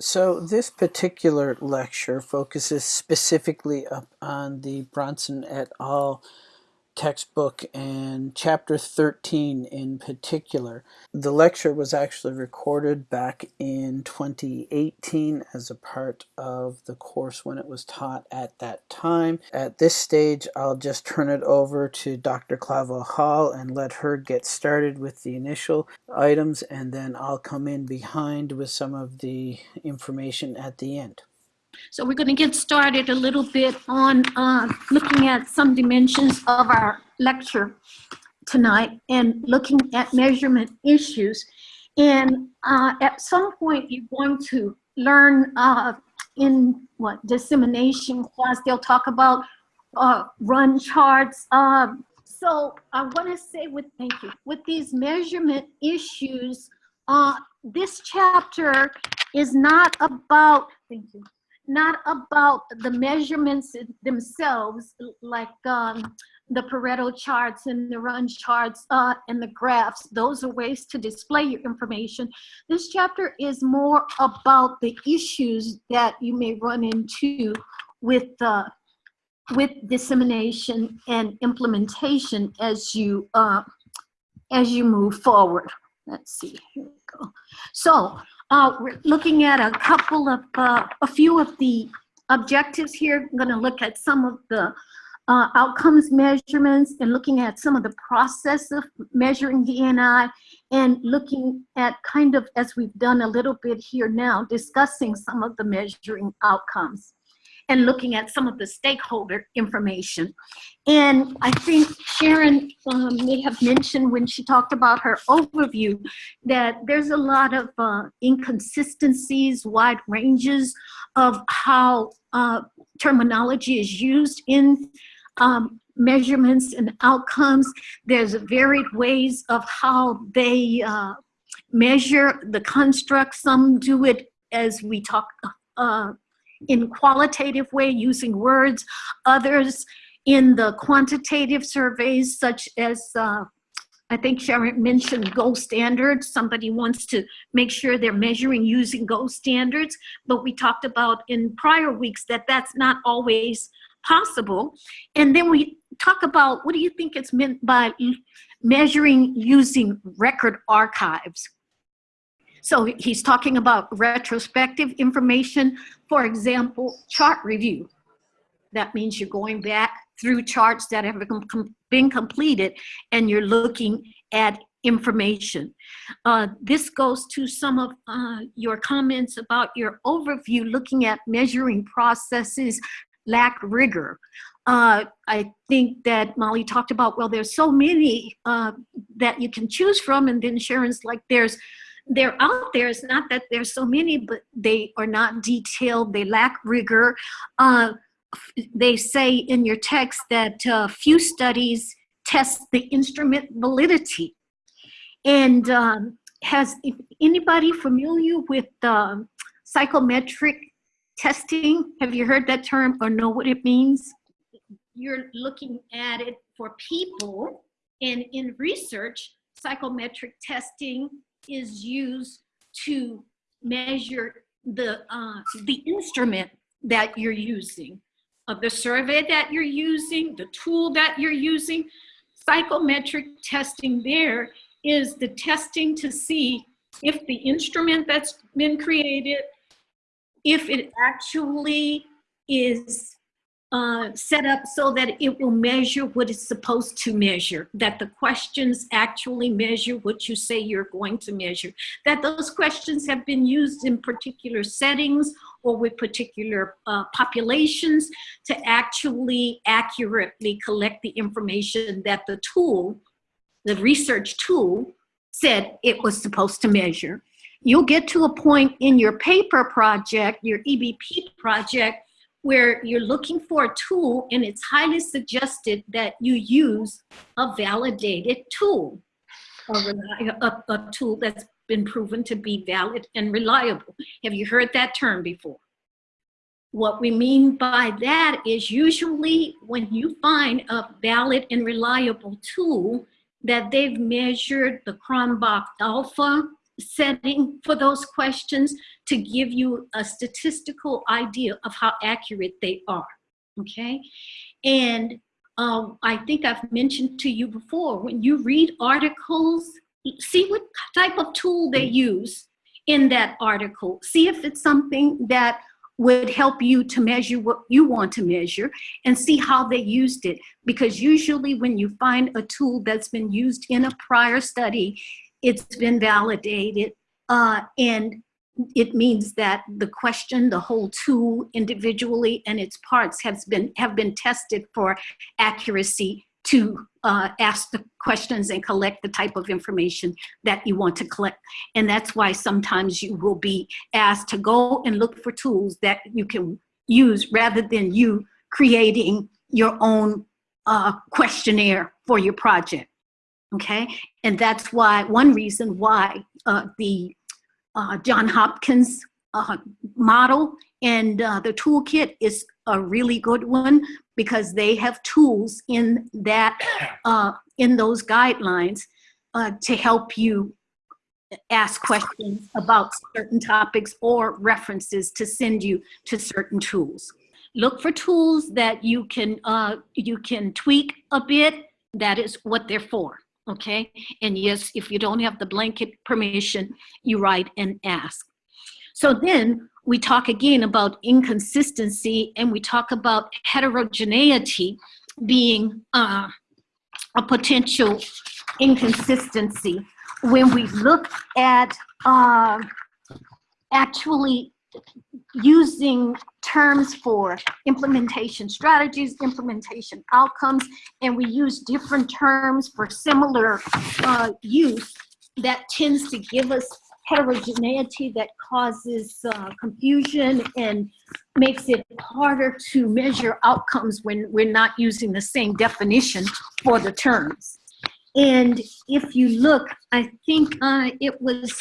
So this particular lecture focuses specifically up on the Brownson et al textbook and chapter 13 in particular. The lecture was actually recorded back in 2018 as a part of the course when it was taught at that time. At this stage, I'll just turn it over to Dr. Clavel Hall and let her get started with the initial items and then I'll come in behind with some of the information at the end. So we're going to get started a little bit on uh, looking at some dimensions of our lecture tonight and looking at measurement issues. And uh, at some point, you're going to learn uh, in what dissemination class, they'll talk about uh, run charts. Um, so I want to say with, thank you, with these measurement issues, uh, this chapter is not about, thank you, not about the measurements themselves, like um, the Pareto charts and the run charts uh, and the graphs. Those are ways to display your information. This chapter is more about the issues that you may run into with uh, with dissemination and implementation as you uh, as you move forward. Let's see, here we go. So uh, we're looking at a couple of, uh, a few of the objectives here. I'm gonna look at some of the uh, outcomes measurements and looking at some of the process of measuring D&I and looking at kind of, as we've done a little bit here now, discussing some of the measuring outcomes and looking at some of the stakeholder information. And I think Sharon um, may have mentioned when she talked about her overview that there's a lot of uh, inconsistencies, wide ranges of how uh, terminology is used in um, measurements and outcomes. There's varied ways of how they uh, measure the construct. Some do it as we talk uh, in qualitative way using words, others in the quantitative surveys such as uh, I think Sharon mentioned gold standards. Somebody wants to make sure they're measuring using gold standards, but we talked about in prior weeks that that's not always possible. And then we talk about what do you think it's meant by measuring using record archives? So he's talking about retrospective information, for example, chart review. That means you're going back through charts that have been completed and you're looking at information. Uh, this goes to some of uh, your comments about your overview looking at measuring processes lack rigor. Uh, I think that Molly talked about, well, there's so many uh, that you can choose from and then Sharon's like, there's they're out there. It's not that there's so many, but they are not detailed. They lack rigor. Uh, they say in your text that uh, few studies test the instrument validity. And um, has anybody familiar with uh, psychometric testing? Have you heard that term or know what it means? You're looking at it for people and in research, psychometric testing is used to measure the, uh, the instrument that you're using, of the survey that you're using, the tool that you're using. Psychometric testing there is the testing to see if the instrument that's been created, if it actually is uh, set up so that it will measure what it's supposed to measure, that the questions actually measure what you say you're going to measure, that those questions have been used in particular settings or with particular uh, populations to actually accurately collect the information that the tool, the research tool, said it was supposed to measure. You'll get to a point in your paper project, your EBP project, where you're looking for a tool and it's highly suggested that you use a validated tool, a, a, a tool that's been proven to be valid and reliable. Have you heard that term before? What we mean by that is usually when you find a valid and reliable tool that they've measured the Cronbach alpha, setting for those questions to give you a statistical idea of how accurate they are, okay? And um, I think I've mentioned to you before, when you read articles, see what type of tool they use in that article. See if it's something that would help you to measure what you want to measure and see how they used it. Because usually when you find a tool that's been used in a prior study, it's been validated uh, and it means that the question, the whole tool individually and its parts has been, have been tested for accuracy to uh, ask the questions and collect the type of information that you want to collect. And that's why sometimes you will be asked to go and look for tools that you can use rather than you creating your own uh, questionnaire for your project, okay? And that's why, one reason why uh, the uh, John Hopkins uh, model and uh, the toolkit is a really good one because they have tools in that uh, in those guidelines uh, to help you ask questions about certain topics or references to send you to certain tools. Look for tools that you can uh, you can tweak a bit. That is what they're for okay? And yes, if you don't have the blanket permission, you write and ask. So then we talk again about inconsistency and we talk about heterogeneity being uh, a potential inconsistency. When we look at uh, actually using terms for implementation strategies, implementation outcomes, and we use different terms for similar uh, use that tends to give us heterogeneity that causes uh, confusion and makes it harder to measure outcomes when we're not using the same definition for the terms. And if you look, I think uh, it was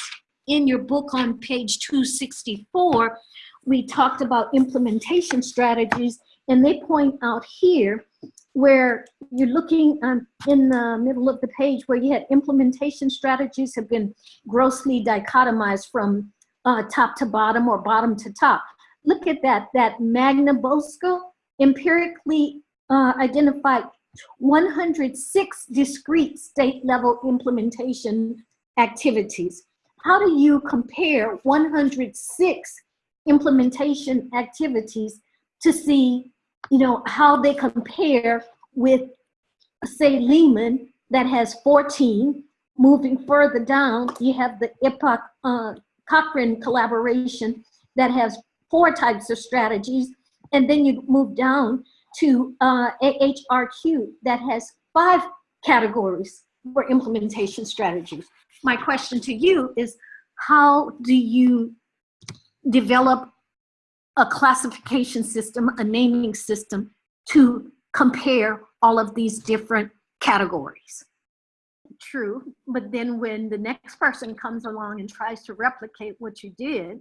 in your book on page 264, we talked about implementation strategies, and they point out here where you're looking um, in the middle of the page where you had implementation strategies have been grossly dichotomized from uh, top to bottom or bottom to top. Look at that, that Magnabosco empirically uh, identified 106 discrete state level implementation activities. How do you compare 106 implementation activities to see, you know, how they compare with, say, Lehman that has 14. Moving further down, you have the EPOC uh, Cochrane collaboration that has four types of strategies. And then you move down to uh, AHRQ that has five categories for implementation strategies. My question to you is, how do you develop a classification system, a naming system to compare all of these different categories. True, but then when the next person comes along and tries to replicate what you did,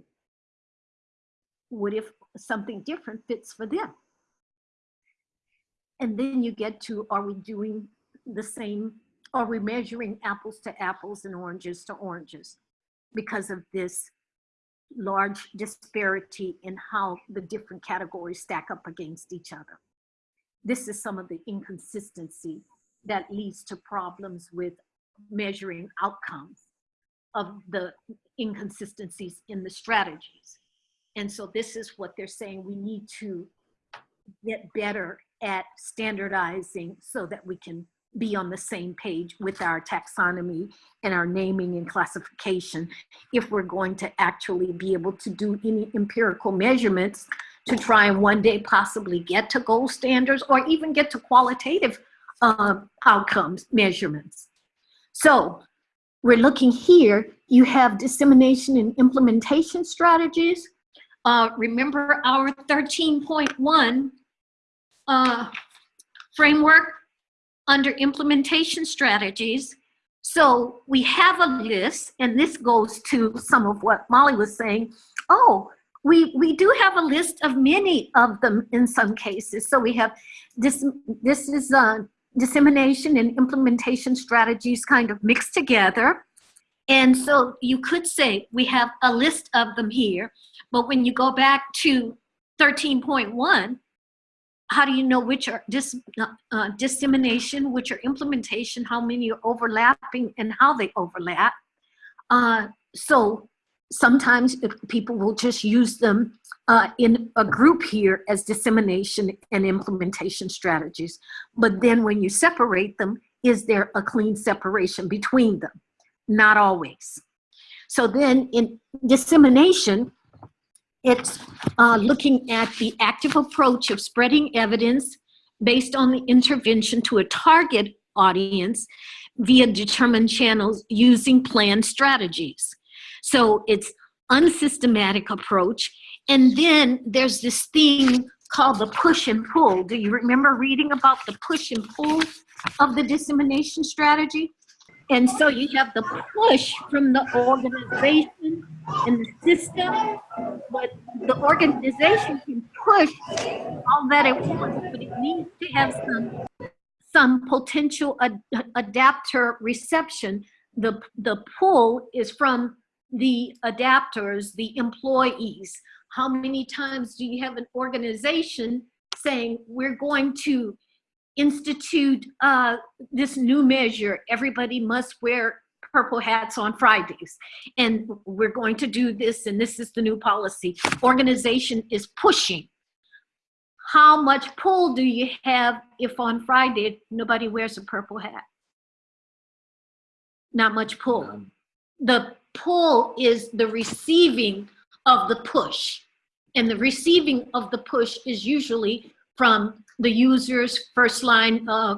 what if something different fits for them? And then you get to, are we doing the same, are we measuring apples to apples and oranges to oranges because of this large disparity in how the different categories stack up against each other. This is some of the inconsistency that leads to problems with measuring outcomes of the inconsistencies in the strategies. And so this is what they're saying we need to get better at standardizing so that we can be on the same page with our taxonomy and our naming and classification if we're going to actually be able to do any empirical measurements to try and one day possibly get to gold standards or even get to qualitative uh, outcomes measurements. So we're looking here, you have dissemination and implementation strategies. Uh, remember our 13.1 uh, framework under implementation strategies. So we have a list, and this goes to some of what Molly was saying. Oh, we, we do have a list of many of them in some cases. So we have this, this is uh, dissemination and implementation strategies kind of mixed together. And so you could say we have a list of them here, but when you go back to 13.1, how do you know which are dis, uh, uh, dissemination, which are implementation, how many are overlapping and how they overlap? Uh, so sometimes people will just use them uh, in a group here as dissemination and implementation strategies. But then when you separate them, is there a clean separation between them? Not always. So then in dissemination, it's uh, looking at the active approach of spreading evidence based on the intervention to a target audience via determined channels using planned strategies. So it's unsystematic approach. And then there's this thing called the push and pull. Do you remember reading about the push and pull of the dissemination strategy? And so you have the push from the organization and the system, but the organization can push all that it wants, but it needs to have some some potential ad adapter reception. The, the pull is from the adapters, the employees. How many times do you have an organization saying, we're going to institute uh, this new measure, everybody must wear purple hats on Fridays. And we're going to do this, and this is the new policy. Organization is pushing. How much pull do you have if on Friday nobody wears a purple hat? Not much pull. The pull is the receiving of the push. And the receiving of the push is usually from the users, first line uh,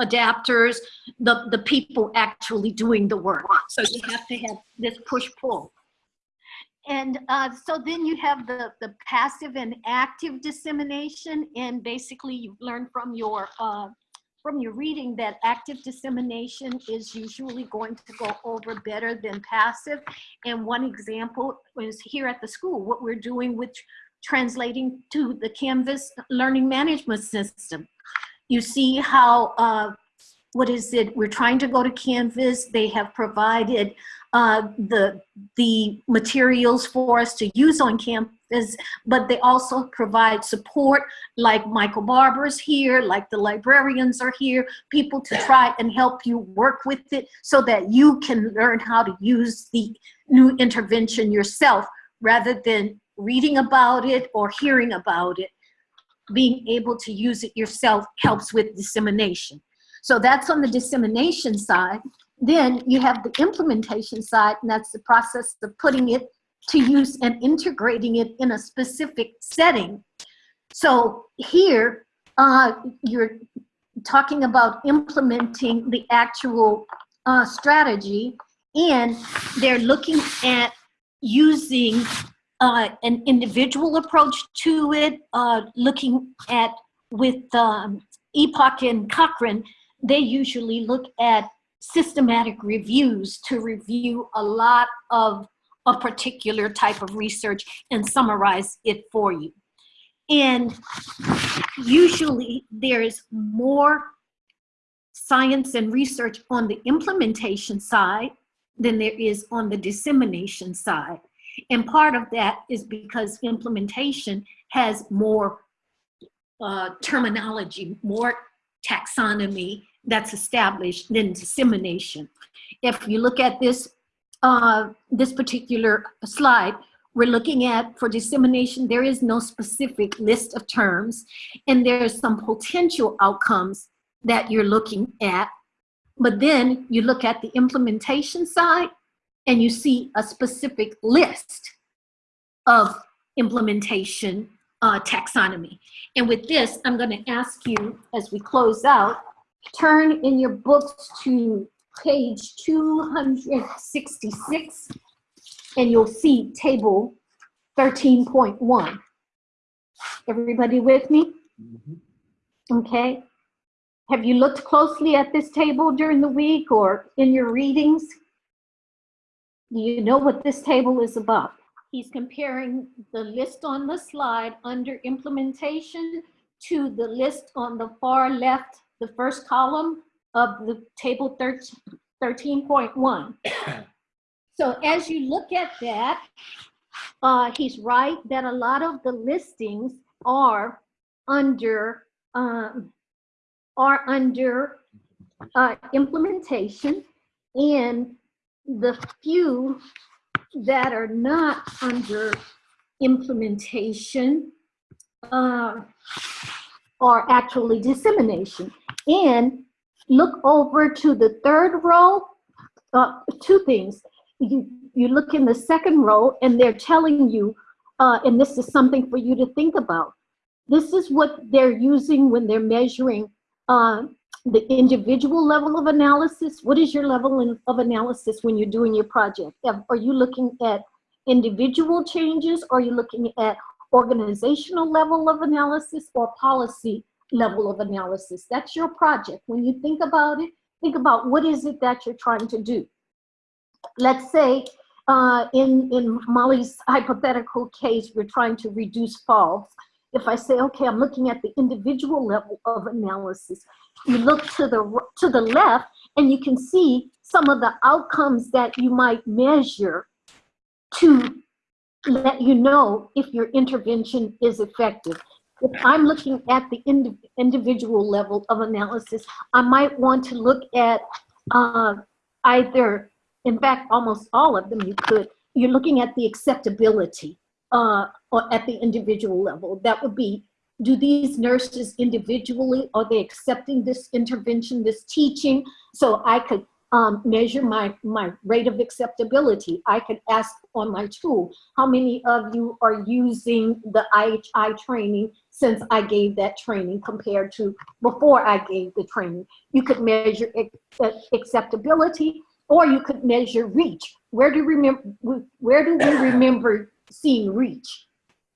adapters, the, the people actually doing the work. So you have to have this push-pull. And uh, so then you have the, the passive and active dissemination, and basically you've learned from your uh, from your reading that active dissemination is usually going to go over better than passive. And one example is here at the school, what we're doing with translating to the Canvas learning management system. You see how, uh, what is it, we're trying to go to Canvas, they have provided uh, the, the materials for us to use on campus, but they also provide support like Michael Barber's here, like the librarians are here, people to try and help you work with it so that you can learn how to use the new intervention yourself rather than reading about it or hearing about it, being able to use it yourself helps with dissemination. So that's on the dissemination side. Then you have the implementation side, and that's the process of putting it to use and integrating it in a specific setting. So here, uh, you're talking about implementing the actual uh, strategy, and they're looking at using uh, an individual approach to it, uh, looking at with um, EPOC and Cochrane, they usually look at systematic reviews to review a lot of a particular type of research and summarize it for you. And usually there's more science and research on the implementation side than there is on the dissemination side. And part of that is because implementation has more uh, terminology, more taxonomy that's established than dissemination. If you look at this, uh, this particular slide, we're looking at for dissemination, there is no specific list of terms, and there's some potential outcomes that you're looking at. But then you look at the implementation side, and you see a specific list of implementation uh, taxonomy. And with this, I'm going to ask you as we close out, turn in your books to page 266 and you'll see table 13.1. Everybody with me? Mm -hmm. Okay. Have you looked closely at this table during the week or in your readings? Do you know what this table is about? He's comparing the list on the slide under implementation to the list on the far left, the first column of the table 13.1. So as you look at that, uh, he's right that a lot of the listings are under, um, are under, uh, implementation and the few that are not under implementation, uh, are actually dissemination. And look over to the third row, uh, two things. You, you look in the second row and they're telling you, uh, and this is something for you to think about. This is what they're using when they're measuring uh, the individual level of analysis. What is your level in- of analysis when you're doing your project? Are you looking at individual changes? Or are you looking at organizational level of analysis or policy level of analysis? That's your project. When you think about it, think about what is it that you're trying to do. Let's say uh, in, in Molly's hypothetical case, we're trying to reduce falls. If I say, okay, I'm looking at the individual level of analysis, you look to the, to the left and you can see some of the outcomes that you might measure to let you know if your intervention is effective. If I'm looking at the indi- individual level of analysis, I might want to look at uh, either, in fact, almost all of them you could, you're looking at the acceptability uh, or at the individual level. That would be, do these nurses individually, are they accepting this intervention, this teaching? So I could um, measure my, my rate of acceptability. I could ask on my tool, how many of you are using the IHI training since I gave that training compared to before I gave the training? You could measure uh, acceptability or you could measure reach. Where do remember, where do we remember seeing reach?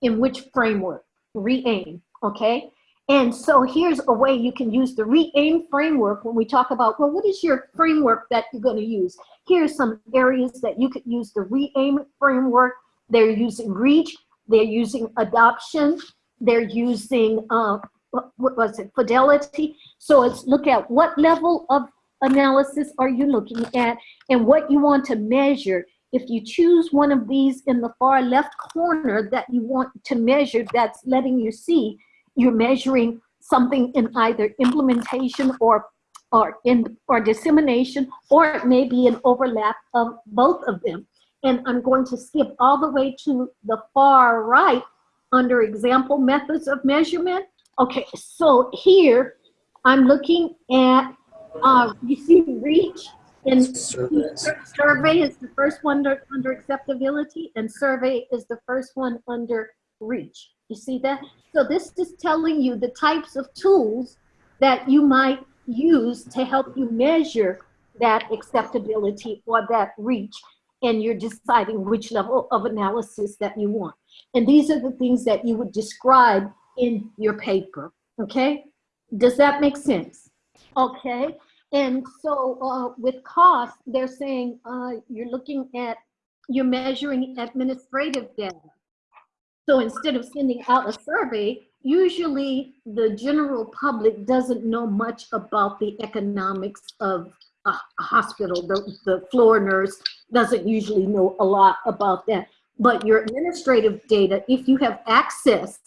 In which framework? RE-AIM, okay? And so here's a way you can use the RE-AIM framework when we talk about, well, what is your framework that you're gonna use? Here's some areas that you could use the RE-AIM framework. They're using reach, they're using adoption, they're using, uh, what what was it, fidelity. So it's look at what level of analysis are you looking at and what you want to measure. If you choose one of these in the far left corner that you want to measure, that's letting you see you're measuring something in either implementation or or in or dissemination, or it may be an overlap of both of them. And I'm going to skip all the way to the far right under example methods of measurement. Okay, so here I'm looking at uh, you see reach and Surveys. survey is the first one under, under acceptability and survey is the first one under reach. You see that? So this is telling you the types of tools that you might use to help you measure that acceptability or that reach and you're deciding which level of analysis that you want. And these are the things that you would describe in your paper, okay? Does that make sense? Okay, and so uh, with cost, they're saying uh, you're looking at, you're measuring administrative data. So instead of sending out a survey, usually the general public doesn't know much about the economics of a hospital. The, the floor nurse doesn't usually know a lot about that. But your administrative data, if you have access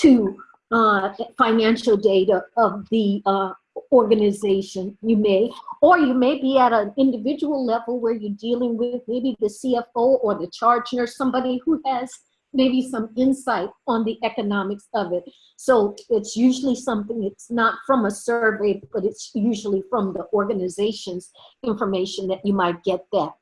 to uh, financial data of the uh, organization, you may, or you may be at an individual level where you're dealing with maybe the CFO or the charge nurse, somebody who has maybe some insight on the economics of it. So it's usually something, it's not from a survey, but it's usually from the organization's information that you might get that.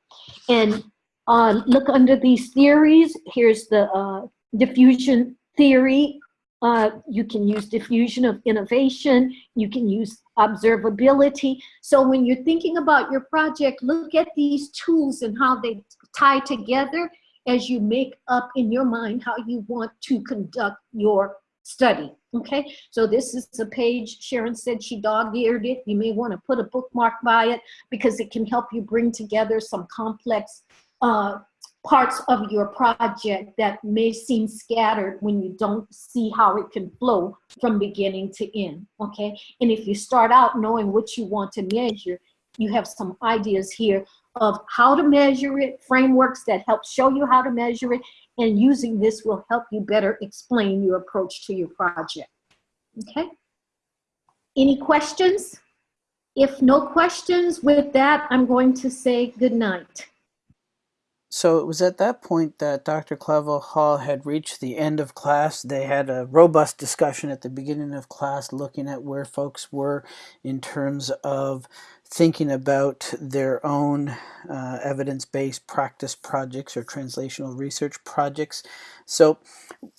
And uh, look under these theories, here's the uh, diffusion theory. Uh, you can use diffusion of innovation, you can use observability. So when you're thinking about your project, look at these tools and how they tie together as you make up in your mind how you want to conduct your study. Okay, so this is a page Sharon said she dog-eared it. You may want to put a bookmark by it because it can help you bring together some complex uh, parts of your project that may seem scattered when you don't see how it can flow from beginning to end. Okay, and if you start out knowing what you want to measure, you have some ideas here of how to measure it, frameworks that help show you how to measure it, and using this will help you better explain your approach to your project. Okay? Any questions? If no questions, with that, I'm going to say good night. So it was at that point that Dr. Clavel Hall had reached the end of class. They had a robust discussion at the beginning of class looking at where folks were in terms of thinking about their own uh, evidence-based practice projects or translational research projects. So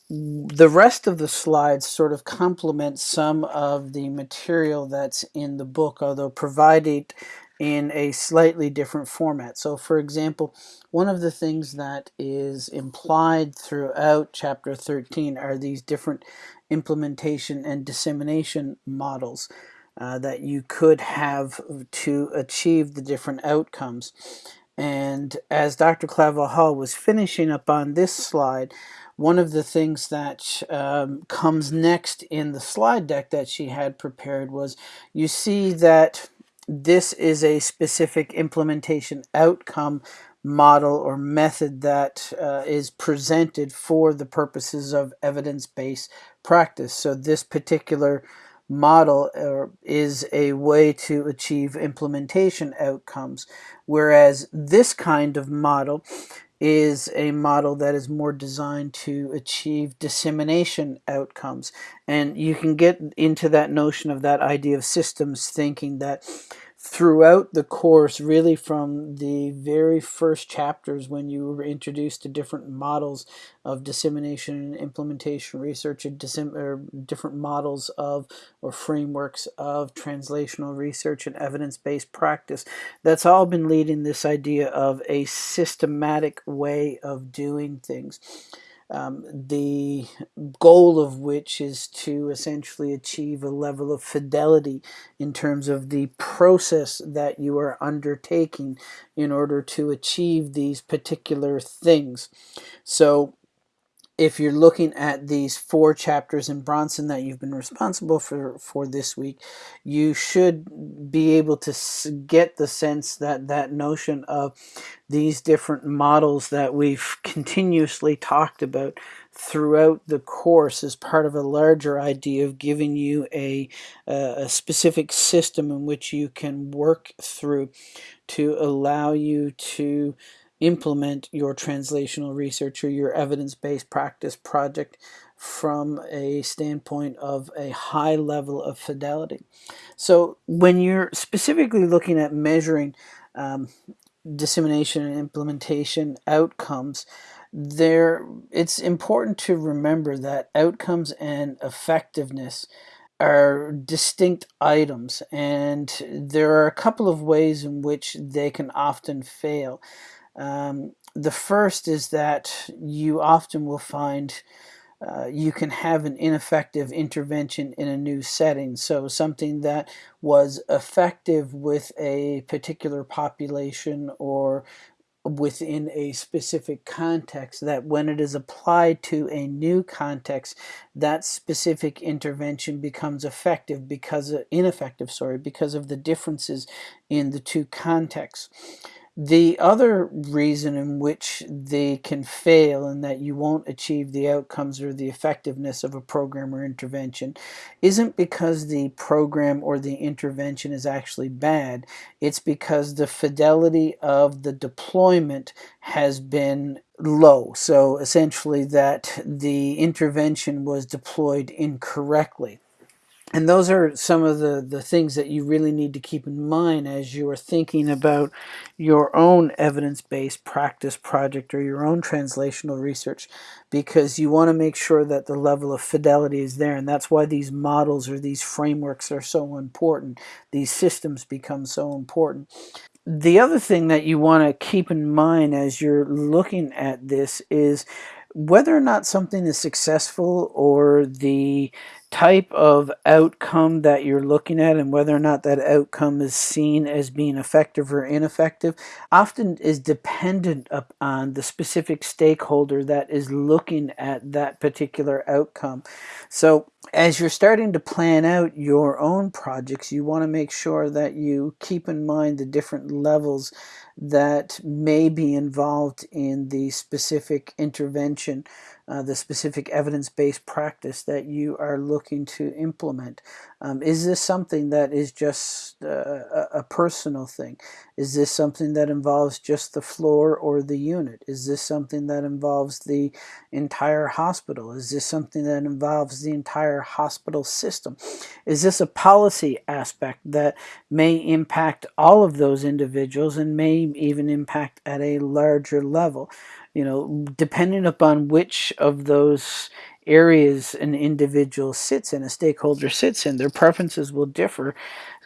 the rest of the slides sort of complement some of the material that's in the book, although provided in a slightly different format. So for example, one of the things that is implied throughout chapter 13 are these different implementation and dissemination models uh, that you could have to achieve the different outcomes. And as Dr. Clavel Hall was finishing up on this slide, one of the things that um, comes next in the slide deck that she had prepared was you see that this is a specific implementation outcome model or method that uh, is presented for the purposes of evidence-based practice. So this particular model uh, is a way to achieve implementation outcomes, whereas this kind of model is a model that is more designed to achieve dissemination outcomes. And you can get into that notion of that idea of systems thinking that throughout the course, really from the very first chapters when you were introduced to different models of dissemination and implementation research, or different models of or frameworks of translational research and evidence-based practice, that's all been leading this idea of a systematic way of doing things um, the goal of which is to essentially achieve a level of fidelity in terms of the process that you are undertaking in order to achieve these particular things. So if you're looking at these four chapters in Brownson that you've been responsible for for this week, you should be able to get the sense that that notion of these different models that we've continuously talked about throughout the course is part of a larger idea of giving you a, a specific system in which you can work through to allow you to implement your translational research or your evidence-based practice project from a standpoint of a high level of fidelity. So when you're specifically looking at measuring um, dissemination and implementation outcomes, there it's important to remember that outcomes and effectiveness are distinct items and there are a couple of ways in which they can often fail. Um, the first is that you often will find uh, you can have an ineffective intervention in a new setting. So something that was effective with a particular population or within a specific context that when it is applied to a new context that specific intervention becomes effective because of, ineffective sorry because of the differences in the two contexts the other reason in which they can fail and that you won't achieve the outcomes or the effectiveness of a program or intervention isn't because the program or the intervention is actually bad. It's because the fidelity of the deployment has been low. So essentially that the intervention was deployed incorrectly. And those are some of the, the things that you really need to keep in mind as you are thinking about your own evidence-based practice project or your own translational research because you want to make sure that the level of fidelity is there. And that's why these models or these frameworks are so important. These systems become so important. The other thing that you want to keep in mind as you're looking at this is whether or not something is successful or the type of outcome that you're looking at and whether or not that outcome is seen as being effective or ineffective often is dependent upon the specific stakeholder that is looking at that particular outcome. So as you're starting to plan out your own projects, you want to make sure that you keep in mind the different levels that may be involved in the specific intervention, uh, the specific evidence-based practice that you are looking to implement. Um, is this something that is just uh, a, a personal thing? Is this something that involves just the floor or the unit? Is this something that involves the entire hospital? Is this something that involves the entire hospital system? Is this a policy aspect that may impact all of those individuals and may even impact at a larger level? You know, depending upon which of those areas an individual sits in, a stakeholder sits in, their preferences will differ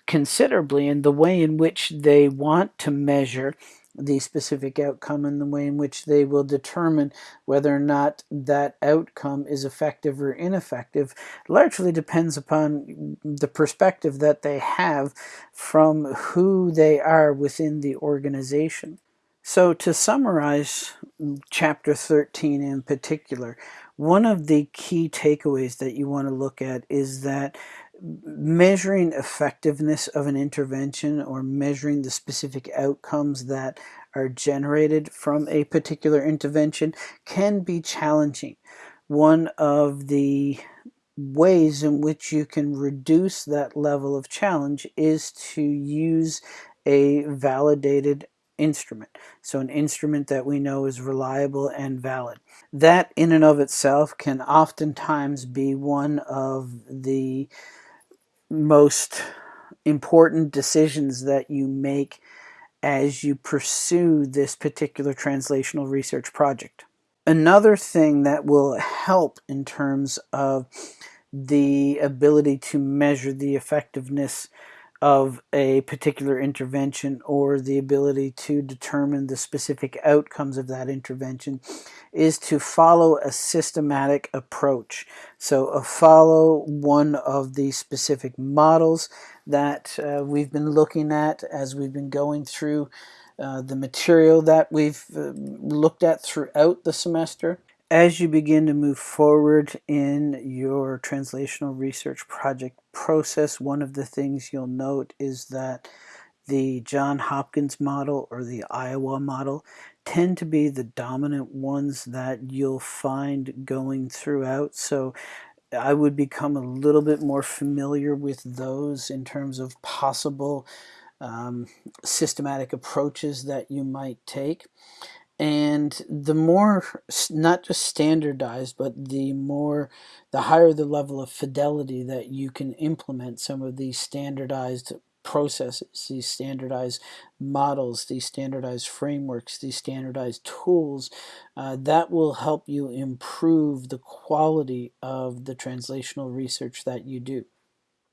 considerably in the way in which they want to measure the specific outcome and the way in which they will determine whether or not that outcome is effective or ineffective largely depends upon the perspective that they have from who they are within the organization. So to summarize mm, chapter 13 in particular, one of the key takeaways that you want to look at is that measuring effectiveness of an intervention or measuring the specific outcomes that are generated from a particular intervention can be challenging. One of the ways in which you can reduce that level of challenge is to use a validated instrument. So an instrument that we know is reliable and valid. That in and of itself can oftentimes be one of the most important decisions that you make as you pursue this particular translational research project. Another thing that will help in terms of the ability to measure the effectiveness of a particular intervention or the ability to determine the specific outcomes of that intervention is to follow a systematic approach. So follow one of the specific models that uh, we've been looking at as we've been going through uh, the material that we've uh, looked at throughout the semester as you begin to move forward in your translational research project process, one of the things you'll note is that the John Hopkins model or the Iowa model tend to be the dominant ones that you'll find going throughout. So I would become a little bit more familiar with those in terms of possible um, systematic approaches that you might take and the more not just standardized but the more the higher the level of fidelity that you can implement some of these standardized processes these standardized models these standardized frameworks these standardized tools uh, that will help you improve the quality of the translational research that you do